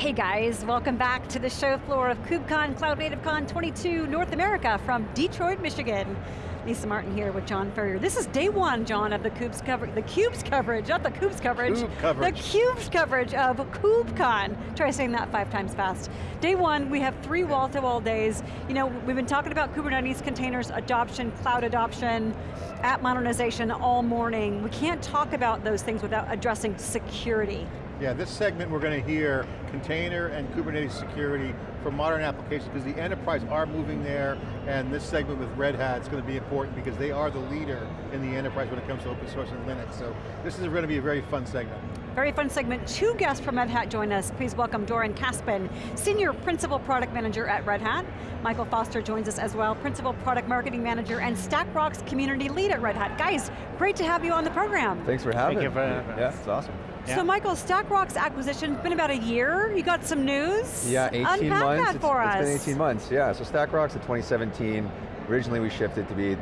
Hey guys, welcome back to the show floor of KubeCon Cloud Native Con 22 North America from Detroit, Michigan. Lisa Martin here with John Furrier. This is day one, John, of the CUBE's coverage, the CUBE's coverage, not the CUBE's coverage. Cube coverage. The CUBE's coverage of KubeCon. Try saying that five times fast. Day one, we have three wall-to-wall days. You know, we've been talking about Kubernetes containers adoption, cloud adoption, app modernization all morning. We can't talk about those things without addressing security. Yeah, this segment we're going to hear container and Kubernetes security for modern applications because the enterprise are moving there and this segment with Red Hat is going to be important because they are the leader in the enterprise when it comes to open source and Linux. So this is going to be a very fun segment. Very fun segment. Two guests from Red Hat join us. Please welcome Doron Caspin, Senior Principal Product Manager at Red Hat. Michael Foster joins us as well, Principal Product Marketing Manager and StackRox Community Lead at Red Hat. Guys, great to have you on the program. Thanks for having Thank you me. for having us. Yeah, it's awesome. Yeah. So Michael, StackRox's acquisition—it's been about a year. You got some news? Yeah, 18 Unpack months. that it's, for it's been 18 months, yeah. So StackRox's in 2017. Originally we shifted to be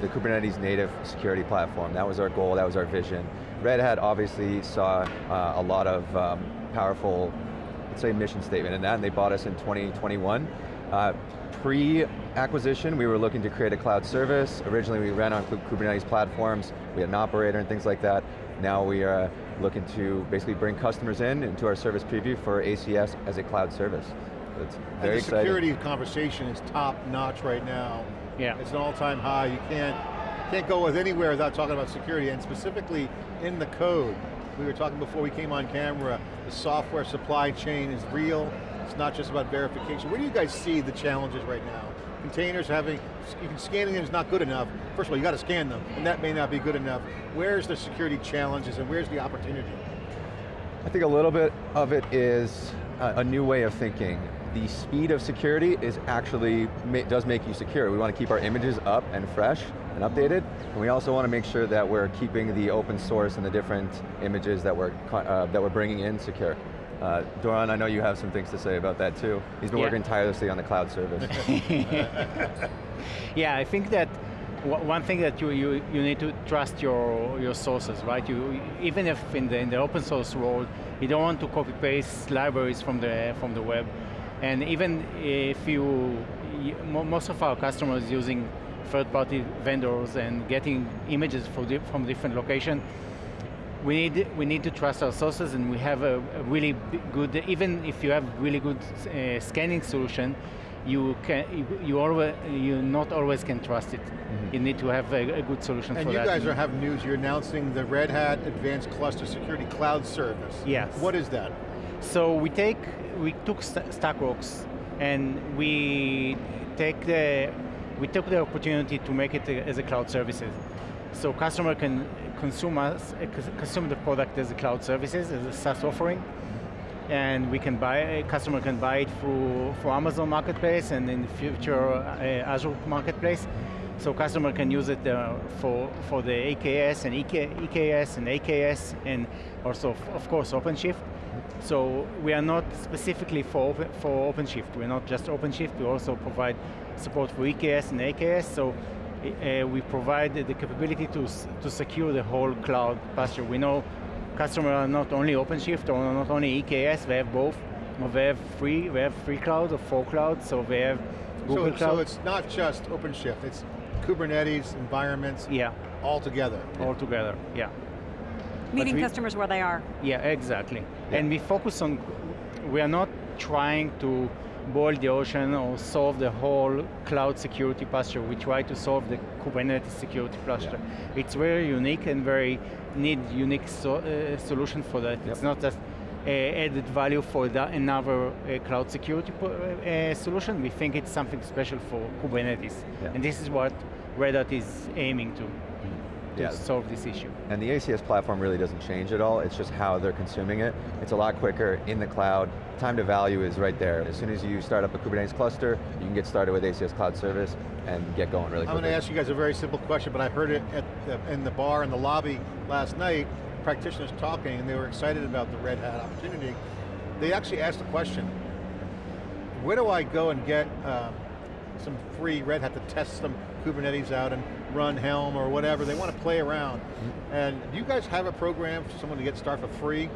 the Kubernetes native security platform. That was our goal, that was our vision. Red Hat obviously saw uh, a lot of um, powerful, let's say mission statement in that, and they bought us in 2021. Uh, Pre-acquisition, we were looking to create a cloud service. Originally we ran on Kubernetes platforms, we had an operator and things like that. Now we are uh, looking to basically bring customers in into our service preview for ACS as a cloud service. It's very and the exciting. security conversation is top notch right now. Yeah. It's an all-time high. You can't, can't go with anywhere without talking about security and specifically in the code. We were talking before we came on camera, the software supply chain is real. It's not just about verification. Where do you guys see the challenges right now? Containers having, scanning them is not good enough. First of all, you got to scan them, and that may not be good enough. Where's the security challenges and where's the opportunity? I think a little bit of it is a, a new way of thinking. The speed of security is actually, does make you secure. We want to keep our images up and fresh and updated, and we also want to make sure that we're keeping the open source and the different images that we're, uh, that we're bringing in secure. Uh, Doron, I know you have some things to say about that too. He's been Yeah. working tirelessly on the cloud service. yeah, I think that w- one thing that you, you, you need to trust your, your sources, right? You, even if in the, in the open source world, you don't want to copy paste libraries from the, from the web. And even if you, y- mo- most of our customers using third-party vendors and getting images for di from different locations, we need, we need to trust our sources and we have a, a really good, even if you have really good uh, scanning solution, you can, you, you, always, you not always can trust it. You need to have a, a good solution And for you that. guys are having news, you're announcing the Red Hat Advanced Cluster Security Cloud Service. Yes. What is that? So we take, we took Sta- StackRox and we take the, we took the opportunity to make it a- as a cloud services. So customer can consume us, uh, consume the product as a cloud services, as a SaaS offering. And we can buy, a customer can buy it through, through Amazon Marketplace and in the future uh, Azure Marketplace. So customer can use it uh, for, for the AKS and EK, EKS and AKS and also, of- course, OpenShift. So we are not specifically for, open, for OpenShift. We're not just OpenShift, we also provide support for EKS and AKS. So uh, we provide the capability to, to secure the whole cloud posture. We know customers are not only OpenShift or not only EKS, they have both. Or They have free, they have free cloud or four clouds, so they have Google so, Cloud. so it's not just OpenShift, it's Kubernetes, environments, yeah, all together. all together, yeah. Meeting we- customers where they are. Yeah, exactly. And we focus on, we are not trying to boil the ocean or solve the whole cloud security posture. We try to solve the Kubernetes security posture. It's very unique and very need unique so, uh, solution for that. It's not just uh, added value for the, another uh, cloud security uh, solution. We think it's something special for Kubernetes. Yeah. And this is what Red Hat is aiming to, to Yeah. solve this issue. And the ACS platform really doesn't change at all, it's just how they're consuming it. It's a lot quicker in the cloud, time to value is right there. As soon as you start up a Kubernetes cluster, you can get started with ACS Cloud Service and get going really quickly. I'm going to ask you guys a very simple question, but I heard it at the, in the bar in the lobby last night, practitioners talking and they were excited about the Red Hat opportunity. They actually asked the question, where do I go and get um, some free Red Hat to test some Kubernetes out and run Helm or whatever, they want to play around. And do you guys have a program for someone to get started for free?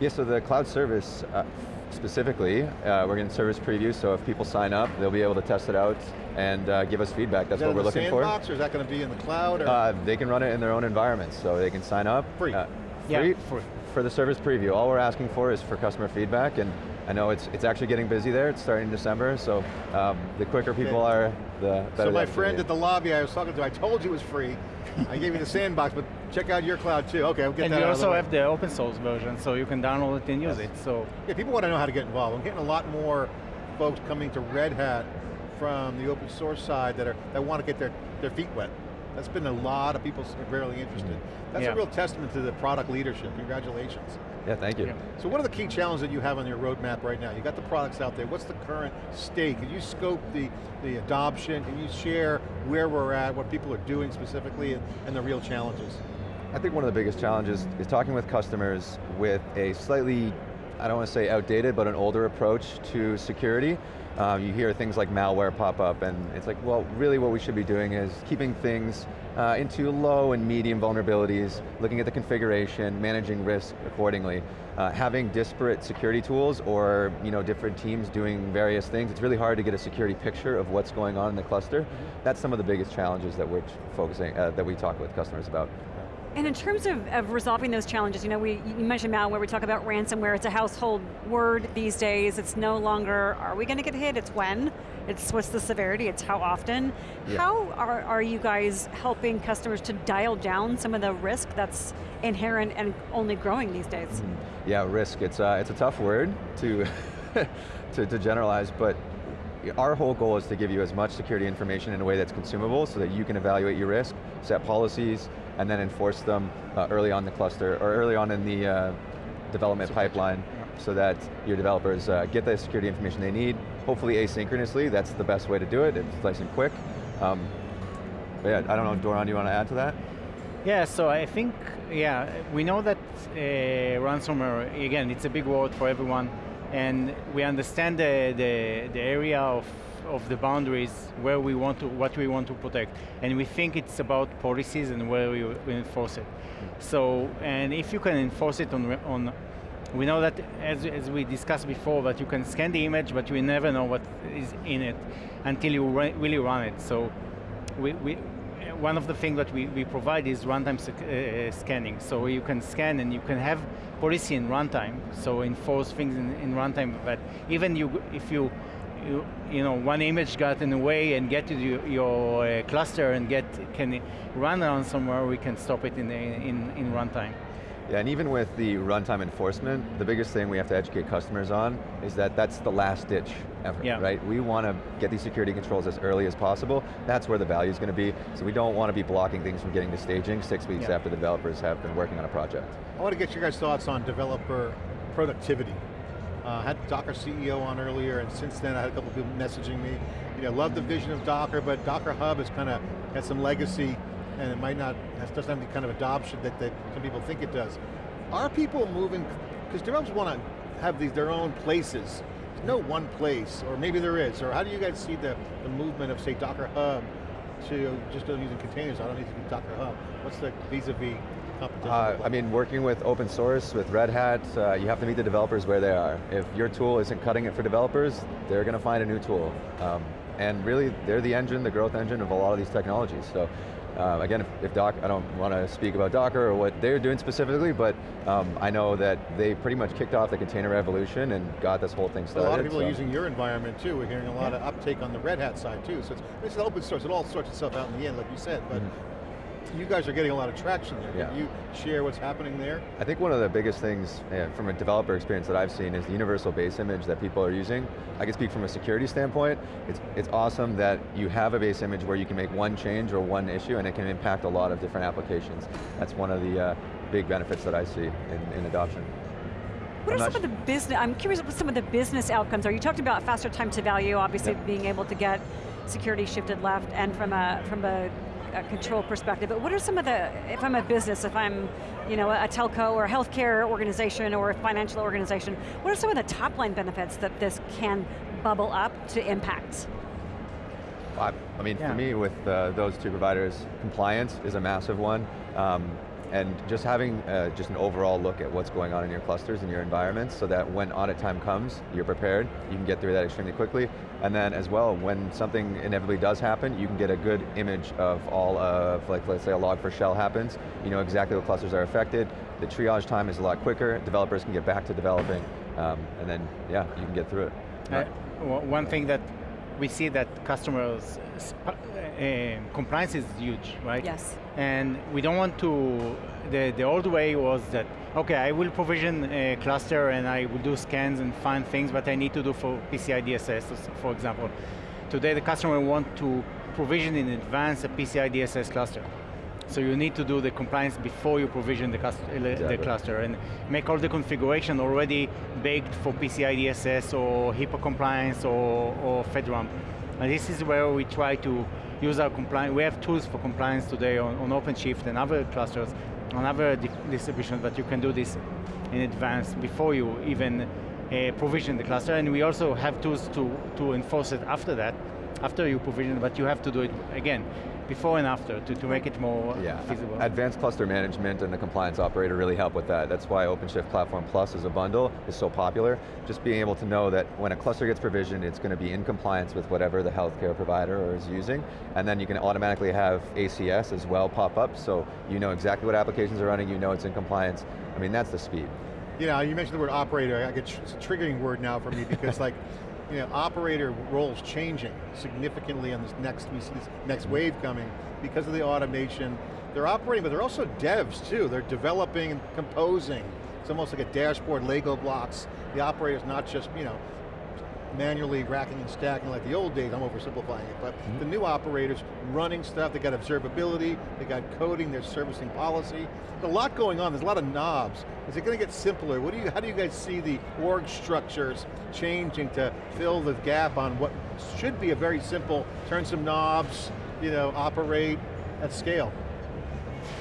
Yeah, so the cloud service, uh, specifically, uh, we're going to service preview, so if people sign up, they'll be able to test it out and uh, give us feedback. That's is that what we're in the looking for. sandbox, or is that going to be in the cloud? Or? Uh, they can run it in their own environments, so they can sign up. Free. Uh, Yeah, free free. for the service preview. All we're asking for is for customer feedback, and I know it's it's actually getting busy there. It's starting in December, so um, the quicker people Okay. are, the better. so my friend at the lobby I was talking to, I told you it was free. I gave you the sandbox, but check out your cloud too. Okay, I'll get And that we out of the also way. have the open source version, so you can download it and use Yes. it. So Yeah, people want to know how to get involved. I'm getting a lot more folks coming to Red Hat from the open source side that are that want to get their, their feet wet. That's been a lot of people really interested. That's Yeah. a real testament to the product leadership. Congratulations. Yeah, thank you. Yeah. So what are the key challenges that you have on your roadmap right now? You got the products out there. What's the current state? Can you scope the, the adoption? Can you share where we're at, what people are doing specifically, and, and the real challenges? I think one of the biggest challenges is talking with customers with a slightly, I don't want to say outdated, but an older approach to security. Um, you hear things like malware pop up and it's like, well, really what we should be doing is keeping things uh, into low and medium vulnerabilities, looking at the configuration, managing risk accordingly. Uh, having disparate security tools or you know, different teams doing various things, it's really hard to get a security picture of what's going on in the cluster. That's some of the biggest challenges that we're focusing, uh, that we talk with customers about. And in terms of, of resolving those challenges, you know, we, you mentioned malware, we talk about ransomware, it's a household word these days, it's no longer, are we going to get hit, it's when, it's what's the severity, it's how often. Yeah. How are, are you guys helping customers to dial down some of the risk that's inherent and only growing these days? Mm-hmm. Yeah, risk, it's, uh, it's a tough word to, to, to generalize, but our whole goal is to give you as much security information in a way that's consumable so that you can evaluate your risk, set policies, and then enforce them uh, early on the cluster, or early on in the uh, development pipeline, so that your developers uh, get the security information they need, hopefully asynchronously, that's the best way to do it, it's nice and quick. Um, but yeah, I don't know, Doron, you want to add to that? Yeah, so I think, yeah, we know that uh, ransomware, again, it's a big word for everyone, and we understand the, the, the area of, of the boundaries where we want to, what we want to protect, and we think it's about policies and where we, enforce it. So, and if you can enforce it on, on we know that, as, as we discussed before, that you can scan the image, but you never know what is in it until you re really run it. So, we, we, one of the things that we, we provide is runtime uh, scanning. So you can scan and you can have policy in runtime. So enforce things in, in runtime. But even you, if you, you, you know, one image got in the way and get to your, your uh, cluster and get can run around somewhere, we can stop it in in, in runtime. Yeah, and even with the runtime enforcement, the biggest thing we have to educate customers on is that that's the last ditch effort, Yeah. right? We want to get these security controls as early as possible. That's where the value is going to be. So we don't want to be blocking things from getting to staging six weeks Yeah. after the developers have been working on a project. I want to get your guys' thoughts on developer productivity. Uh, I had Docker CEO on earlier, and since then I had a couple people messaging me. You know, love the vision of Docker, but Docker Hub has kind of has some legacy, and it might not has, doesn't have the kind of adoption that, that some people think it does. Are people moving? Because developers want to have these their own places. There's no one place, or maybe there is. Or how do you guys see the, the movement of say Docker Hub to just using containers? I don't need to do Docker Hub. What's the vis-a-vis competition? Uh. I mean, working with open source, with Red Hat, uh, you have to meet the developers where they are. If your tool isn't cutting it for developers, they're going to find a new tool. Um, and really, they're the engine, the growth engine of a lot of these technologies. So uh, again, if, if Doc, I don't want to speak about Docker or what they're doing specifically, but um, I know that they pretty much kicked off the container revolution and got this whole thing started. a lot of people so. are using your environment too. We're hearing a lot Yeah. of uptake on the Red Hat side too. So it's, it's open source. It all sorts itself out in the end, like you said. But you guys are getting a lot of traction there. Yeah. Can you share what's happening there? I think one of the biggest things uh, from a developer experience that I've seen is the universal base image that people are using. I can speak from a security standpoint. It's, it's awesome that you have a base image where you can make one change or one issue and it can impact a lot of different applications. That's one of the uh, big benefits that I see in, in adoption. What I'm are not some of the business, I'm curious what some of the business outcomes are. You talked about faster time to value, obviously Yep. being able to get security shifted left and from a, from a, a control perspective, but what are some of the, if I'm a business, if I'm you know, a telco or a healthcare organization or a financial organization, what are some of the top line benefits that this can bubble up to impact? I, I mean, Yeah. for me, with uh, those two providers, compliance is a massive one. Um, and just having uh, just an overall look at what's going on in your clusters and your environments so that when audit time comes, you're prepared, you can get through that extremely quickly, and then as well, when something inevitably does happen, you can get a good image of all of, like let's say a Log4Shell happens, you know exactly what clusters are affected, the triage time is a lot quicker, developers can get back to developing, um, and then, yeah, you can get through it. Uh, one thing that we see that customers, uh, compliance is huge, right? Yes. And we don't want to, the, the old way was that, okay, I will provision a cluster and I will do scans and find things but I need to do for PCI DSS, for example. Today the customer want to provision in advance a PCI DSS cluster. So you need to do the compliance before you provision the, exactly. the, cluster and make all the configuration already baked for PCI DSS or HIPAA compliance or, or FedRAMP. And this is where we try to use our compliance. We have tools for compliance today on, on OpenShift and other clusters, on other di distributions, but you can do this in advance before you even uh, provision the cluster. And we also have tools to, to enforce it after that, after you provision, but you have to do it again before and after to, to make it more yeah. feasible. Advanced cluster management and the compliance operator really help with that. That's why OpenShift Platform Plus as a bundle is so popular. Just being able to know that when a cluster gets provisioned, it's going to be in compliance with whatever the healthcare provider is using, and then you can automatically have ACS as well pop up, so you know exactly what applications are running, you know it's in compliance. I mean, that's the speed. You know, you mentioned the word operator, I get, it's a triggering word now for me because like, you know, operator roles changing significantly on this next, we see this next mm-hmm. wave coming because of the automation. They're operating, but they're also devs too. They're developing and composing. It's almost like a dashboard, Lego blocks. The operator's not just, you know, manually racking and stacking like the old days, I'm oversimplifying it, but mm -hmm. the new operators running stuff, they got observability, they got coding, they're servicing policy. There's a lot going on, there's a lot of knobs. Is it going to get simpler? What do you, how do you guys see the org structures changing to fill the gap on what should be a very simple, turn some knobs, you know, operate at scale?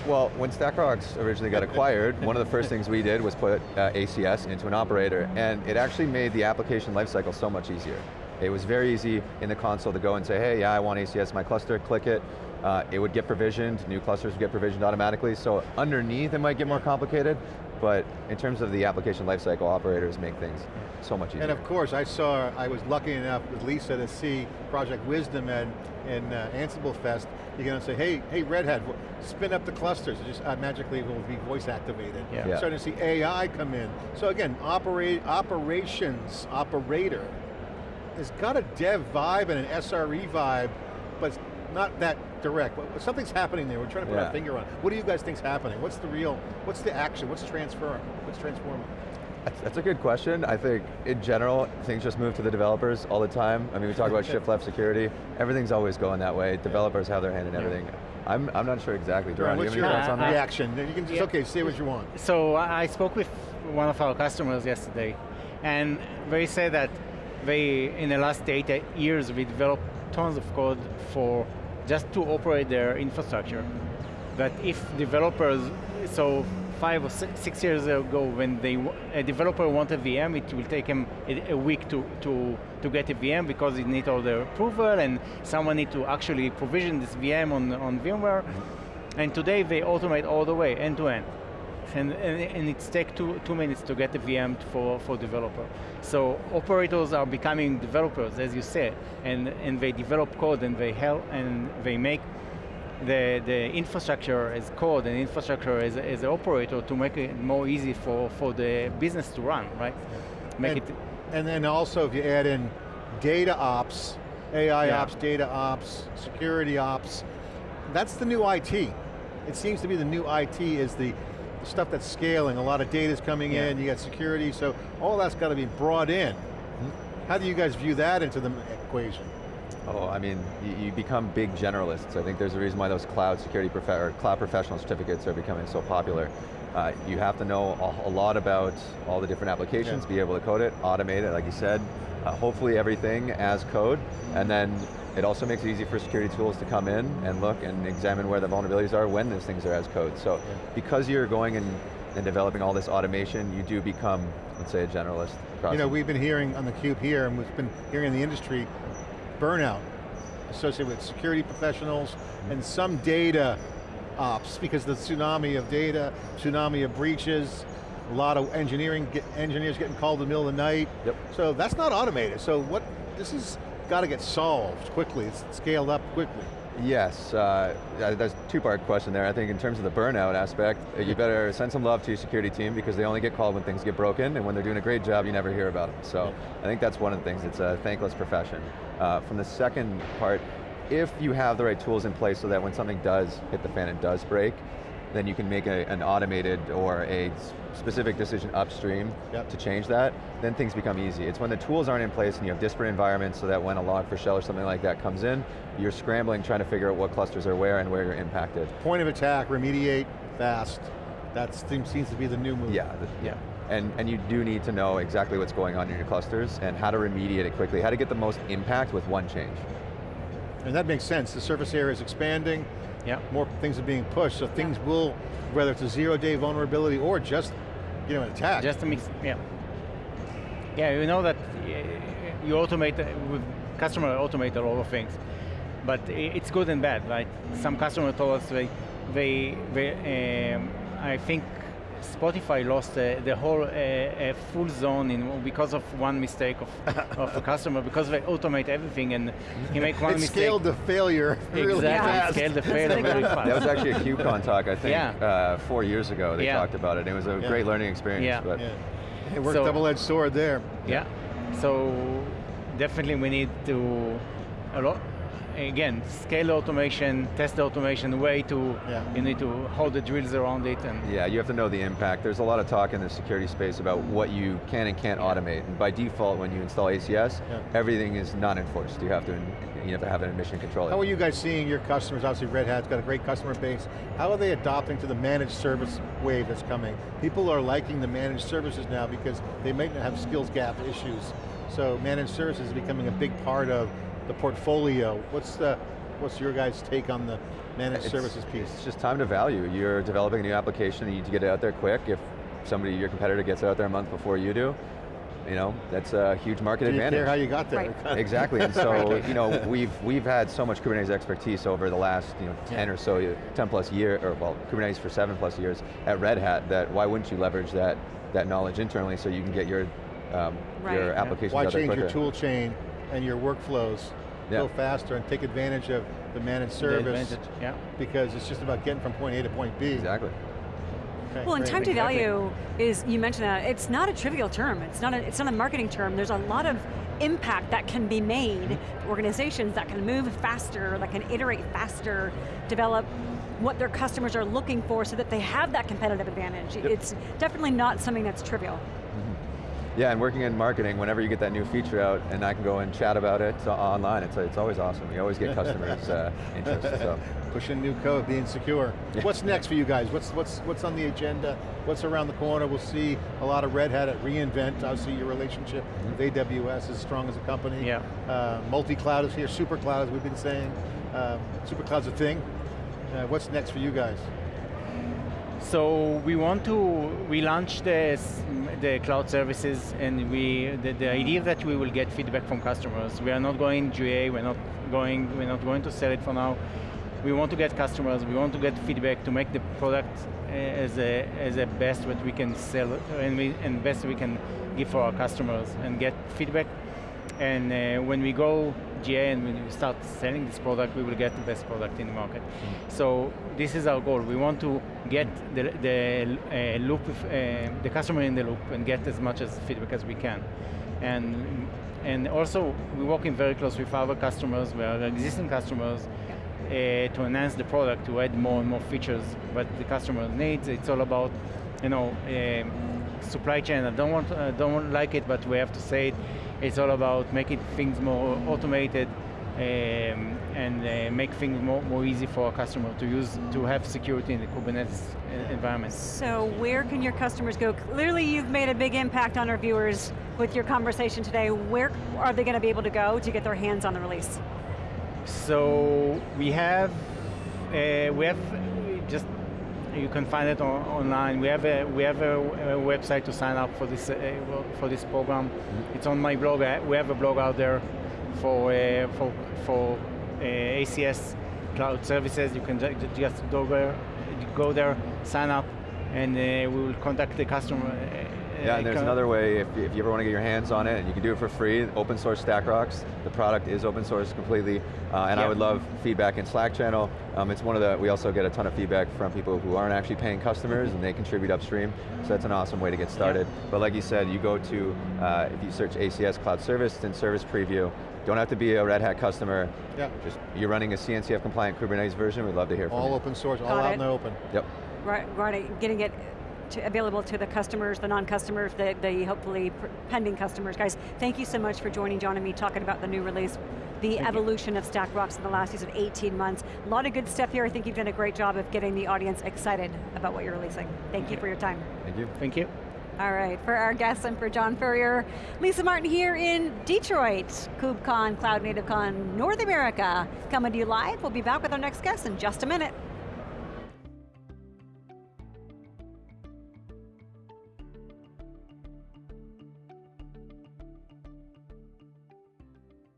Well, when StackRox originally got acquired, one of the first things we did was put uh, ACS into an operator, and it actually made the application lifecycle so much easier. It was very easy in the console to go and say, hey, yeah, I want ACS my cluster, click it. Uh, it would get provisioned, new clusters would get provisioned automatically, so underneath it might get more complicated, but in terms of the application lifecycle, operators make things so much easier. And of course, I saw, I was lucky enough with Lisa to see Project Wisdom and in uh, Ansible Fest. You're going to say, hey, hey, Red Hat, spin up the clusters. It just uh, magically will be voice activated. Yeah. yeah. Starting to see AI come in. So again, operate, operations, operator, has got a dev vibe and an SRE vibe, but not that direct. Something's happening there. We're trying to put yeah. our finger on. What do you guys think's happening? What's the real? What's the action? What's transfer? What's transforming? That's, that's, a good question. I think in general, things just move to the developers all the time. I mean, we talk about shift left security. Everything's always going that way. Developers have their hand in everything. I'm, I'm not sure exactly. Doron, what's your uh, reaction? You can just, yeah. okay, say what you want. So I spoke with one of our customers yesterday, and they say that they, in the last eight years, we developed tons of code for just to operate their infrastructure. But if developers, so five or six years ago when they, a developer wanted a VM, it will take him a, week to, to, to get a VM because it needs all the approval and someone need to actually provision this VM on, on VMware. Mm-hmm. And today they automate all the way, end to end and, and, and it takes two, two minutes to get the VM for, for developer. So operators are becoming developers, as you said, and, and they develop code and they help and they make the, the infrastructure as code and infrastructure as, as an operator to make it more easy for, for the business to run, right? Make and, it. And then also if you add in data ops, AI yeah. ops, data ops, security ops, that's the new IT. It seems to be the new IT is the stuff that's scaling, a lot of data's coming yeah. in, you got security, so all that's got to be brought in. Mm-hmm. How do you guys view that into the equation? Oh, I mean, you, you, become big generalists. I think there's a reason why those cloud security or cloud professional certificates are becoming so popular. Uh, you have to know a, a, lot about all the different applications, yeah. be able to code it, automate it, like you said, uh, hopefully everything as code, and then it also makes it easy for security tools to come in and look and examine where the vulnerabilities are when those things are as code. So yeah. because you're going and, and developing all this automation, you do become, let's say, a generalist. You know, we've been hearing on the cube here, and we've been hearing in the industry, burnout associated with security professionals, mm -hmm. and some data ops because the tsunami of data, tsunami of breaches, a lot of engineering, get, engineers getting called in the middle of the night. Yep. So that's not automated. So what, this has got to get solved quickly, it's scaled up quickly. Yes, uh, that's a two-part question there. I think in terms of the burnout aspect, uh, you better send some love to your security team because they only get called when things get broken, and when they're doing a great job, you never hear about them. So I think that's one of the things, it's a thankless profession. Uh, from the second part, if you have the right tools in place so that when something does hit the fan and does break, then you can make a, an automated or a specific decision upstream yep. to change that, then things become easy. It's when the tools aren't in place and you have disparate environments so that when a Log4Shell or something like that comes in, you're scrambling trying to figure out what clusters are where and where you're impacted. Point of attack, remediate, fast. That seems to be the new move. Yeah, the, yeah. And, and you do need to know exactly what's going on in your clusters and how to remediate it quickly, how to get the most impact with one change. And that makes sense. The surface area is expanding, yeah. more things are being pushed, so things will, whether it's a zero day vulnerability or just you know, an attack. Just a mix, yeah. Yeah, you know that uh, you automate, uh, with customer automate a lot of things, but it's good and bad, right? Some mm-hmm. customer told us they, they, they um, I think Spotify lost uh, the whole uh, full zone in, because of one mistake of, of a customer because they automate everything and he make one it mistake. scaled the failure really exactly, fast. scaled the failure very fast. That was actually a KubeCon talk, I think, yeah. uh, four years ago they yeah. talked about it. It was a yeah. great learning experience. Yeah. But yeah. It worked so, double-edged sword there. Yeah, so definitely we need to, a lot, again, scale automation, test automation, way to, yeah. you need to hold the drills around it. and Yeah, you have to know the impact. There's a lot of talk in the security space about what you can and can't yeah. automate. And by default, when you install ACS, yeah. everything is not enforced. You have to you have to have an admission control. How are you guys seeing your customers? Obviously Red Hat's got a great customer base. How are they adopting to the managed service wave that's coming? People are liking the managed services now because they might not have skills gap issues. So managed services is becoming a big part of the portfolio. What's the What's your guys' take on the managed it's, services piece? It's just time to value. You're developing a new application, you need to get it out there quick. If somebody, your competitor gets it out there a month before you do, you know, that's a huge market do you advantage. care how you got there. Right. exactly, and so, you know, we've, we've had so much Kubernetes expertise over the last, you know, 10 yeah. or so, 10 plus year, or well, Kubernetes for seven plus years at Red Hat, that why wouldn't you leverage that, that knowledge internally so you can get your, um, right. your applications Why out there change quicker. your tool chain and your workflows Yeah. go faster and take advantage of the managed service The advantage, yeah. because it's just about getting from point A to point B. Exactly. Okay, Well, and time to value is, you mentioned that, it's not a trivial term. It's not a, it's not a marketing term. There's a lot of impact that can be made, organizations that can move faster, that can iterate faster, develop what their customers are looking for so that they have that competitive advantage. Yep. It's definitely not something that's trivial. Yeah, and working in marketing, whenever you get that new feature out and I can go and chat about it uh, online, it's, it's always awesome. You always get customers' uh, interest. So. Pushing new code, being secure. Yeah. What's next for you guys? What's, what's, what's on the agenda? What's around the corner? We'll see a lot of Red Hat at reInvent. Obviously your relationship with AWS is strong as a company. Yeah. Uh, multi-cloud is here, super cloud as we've been saying. Um, super cloud's a thing. Uh, what's next for you guys? So we want to, we the, the cloud services and we, the, the idea that we will get feedback from customers. We are not going GA, we're not going, we're not going to sell it for now. We want to get customers, we want to get feedback to make the product uh, as a, as a best what we can sell and, we, and best we can give for our customers and get feedback. And uh, when we go GA and when we start selling this product, we will get the best product in the market. Mm. So this is our goal. We want to get the, the uh, loop, uh, the customer in the loop and get as much as feedback as we can. And, and also, we're working very close with our customers, with our existing customers, uh, to enhance the product, to add more and more features that the customer needs. It's all about, you know, um, supply chain. I don't want, I don't like it, but we have to say it. It's all about making things more automated um, and uh, make things more, more easy for our customer to use, to have security in the Kubernetes environment. So where can your customers go? Clearly you've made a big impact on our viewers with your conversation today. Where are they going to be able to go to get their hands on the release? So we have, uh, we have just you can find it on, online. We have a we have a, a, website to sign up for this uh, for this program. Mm-hmm. It's on my blog. We have a blog out there for uh, for for uh, ACS. cloud services. You can ju- ju- just go there, go there, sign up, and uh, we will contact the customer. Yeah, and there's another way, if, if you ever want to get your hands on it, and you can do it for free, open source StackRox. The product is open source completely, uh, and I would love feedback in Slack channel. Um, it's one of the, we also get a ton of feedback from people who aren't actually paying customers, and they contribute upstream, so that's an awesome way to get started. But like you said, you go to, uh, if you search ACS Cloud Service, then Service Preview, don't have to be a Red Hat customer, Yeah. just you're running a CNCF compliant Kubernetes version, we'd love to hear from All you. open source, all Got out it. in the open. Yep. Right, right, getting it to, available to the customers, the non-customers, the, the hopefully pending customers. Guys, thank you so much for joining John and me talking about the new release, the you. evolution of StackRox in the last use of 18 months. A lot of good stuff here. I think you've done a great job of getting the audience excited about what you're releasing. Thank you for your time. Thank you. Thank you. All right, for our guests and for John Furrier, Lisa Martin here in Detroit, KubeCon, Cloud Native Con, North America, coming to you live. We'll be back with our next guest in just a minute.